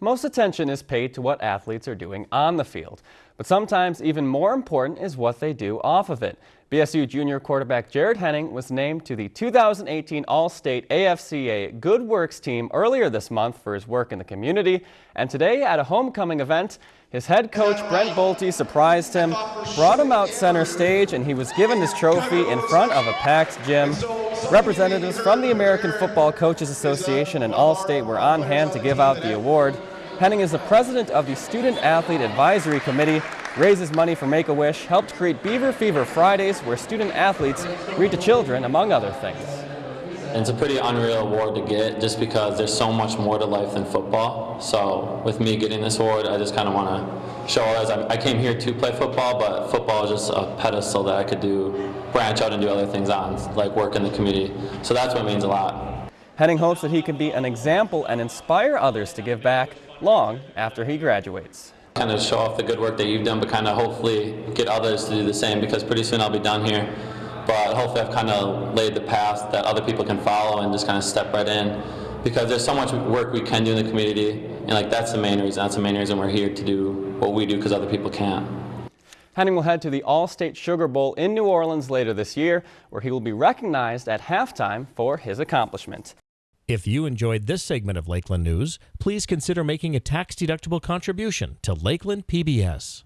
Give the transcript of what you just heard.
Most attention is paid to what athletes are doing on the field, but sometimes even more important is what they do off of it. BSU junior quarterback Jared Henning was named to the 2018 Allstate AFCA Good Works team earlier this month for his work in the community, and today at a homecoming event, his head coach Brent Bolte surprised him, brought him out center stage, and he was given his trophy in front of a packed gym. Representatives from the American Football Coaches Association and Allstate were on hand to give out the award. Henning is the president of the Student Athlete Advisory Committee, raises money for Make-A-Wish, helped create Beaver Fever Fridays where student athletes read to children, among other things. It's a pretty unreal award to get just because there's so much more to life than football. So with me getting this award, I just kind of want to show others. I came here to play football, but football is just a pedestal that I could do, branch out and do other things on, like work in the community. So that's what means a lot. Henning hopes that he can be an example and inspire others to give back long after he graduates. Kind of show off the good work that you've done, but kind of hopefully get others to do the same because pretty soon I'll be done here. But hopefully I've kind of laid the path that other people can follow and just kind of step right in because there's so much work we can do in the community and like that's the main reason. That's the main reason we're here to do what we do because other people can't. Henning will head to the Allstate Sugar Bowl in New Orleans later this year, where he will be recognized at halftime for his accomplishment. If you enjoyed this segment of Lakeland News, please consider making a tax-deductible contribution to Lakeland PBS.